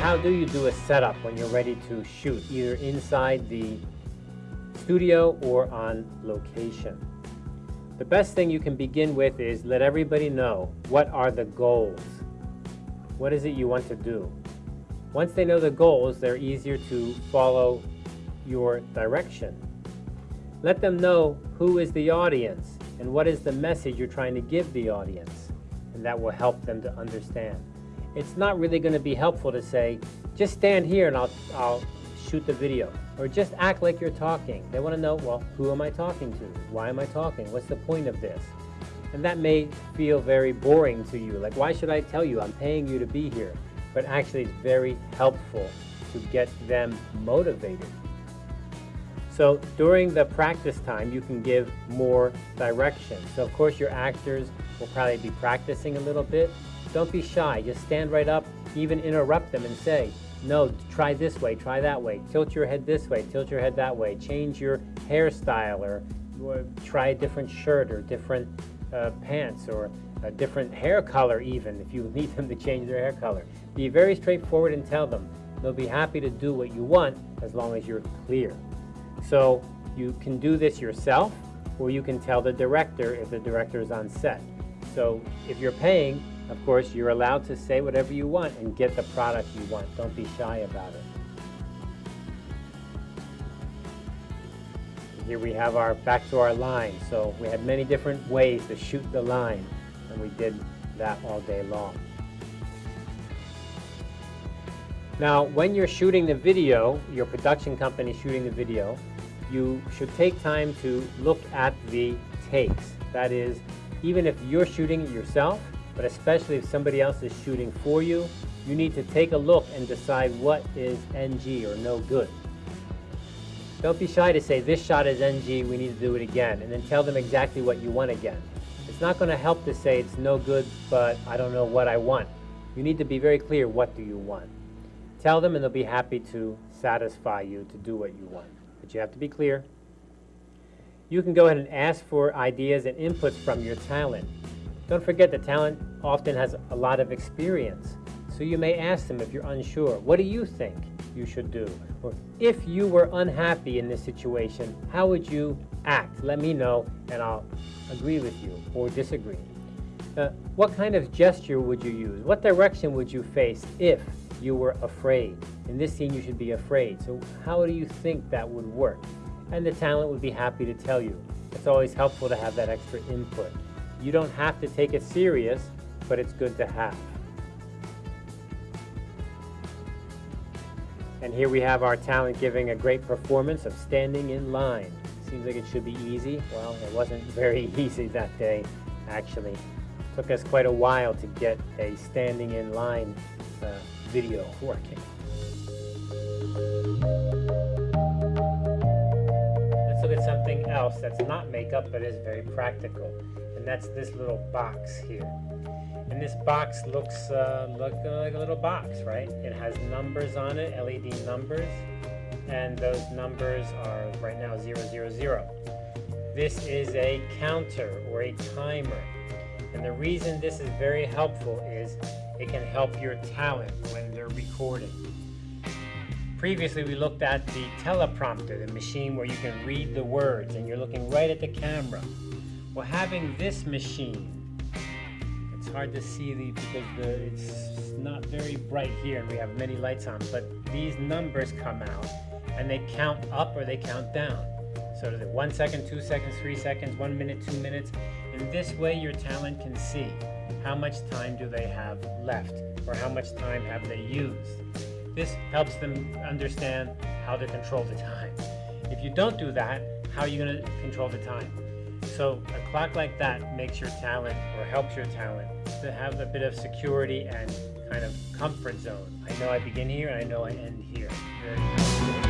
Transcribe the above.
how do you do a setup when you're ready to shoot, either inside the studio or on location? The best thing you can begin with is let everybody know what are the goals. What is it you want to do? Once they know the goals, they're easier to follow your direction. Let them know who is the audience and what is the message you're trying to give the audience, and that will help them to understand. It's not really going to be helpful to say, just stand here and I'll, I'll shoot the video, or just act like you're talking. They want to know, well, who am I talking to? Why am I talking? What's the point of this? And that may feel very boring to you. Like, why should I tell you? I'm paying you to be here but actually it's very helpful to get them motivated. So during the practice time, you can give more direction. So of course your actors will probably be practicing a little bit. Don't be shy, just stand right up, even interrupt them and say, no, try this way, try that way, tilt your head this way, tilt your head that way, change your hairstyle or, try a different shirt or different uh, pants or a different hair color even if you need them to change their hair color. Be very straightforward and tell them. They'll be happy to do what you want as long as you're clear. So you can do this yourself or you can tell the director if the director is on set. So if you're paying, of course, you're allowed to say whatever you want and get the product you want. Don't be shy about it. Here we have our back to our line. So we had many different ways to shoot the line and we did that all day long. Now, when you're shooting the video, your production company shooting the video, you should take time to look at the takes. That is, even if you're shooting it yourself, but especially if somebody else is shooting for you, you need to take a look and decide what is NG or no good. Don't be shy to say, this shot is NG, we need to do it again, and then tell them exactly what you want again. It's not going to help to say it's no good, but I don't know what I want. You need to be very clear, what do you want? Tell them and they'll be happy to satisfy you to do what you want. But you have to be clear. You can go ahead and ask for ideas and inputs from your talent. Don't forget that talent often has a lot of experience. So you may ask them if you're unsure, what do you think you should do? Or if you were unhappy in this situation, how would you act? Let me know and I'll agree with you or disagree. Uh, what kind of gesture would you use? What direction would you face if you were afraid? In this scene, you should be afraid. So how do you think that would work? And the talent would be happy to tell you. It's always helpful to have that extra input. You don't have to take it serious, but it's good to have. And here we have our talent giving a great performance of standing in line. Seems like it should be easy. Well, it wasn't very easy that day, actually. It took us quite a while to get a standing in line uh, video working. Let's look at something else that's not makeup but is very practical. And that's this little box here. And this box looks uh, look, uh, like a little box, right? It has numbers on it, LED numbers and those numbers are right now 000. This is a counter or a timer. And the reason this is very helpful is it can help your talent when they're recording. Previously, we looked at the teleprompter, the machine where you can read the words and you're looking right at the camera. Well, having this machine, hard to see the, because the, it's not very bright here and we have many lights on, but these numbers come out and they count up or they count down. So one second, two seconds, three seconds, one minute, two minutes. In this way, your talent can see how much time do they have left or how much time have they used. This helps them understand how to control the time. If you don't do that, how are you going to control the time? So a clock like that makes your talent or helps your talent to have a bit of security and kind of comfort zone. I know I begin here and I know I end here.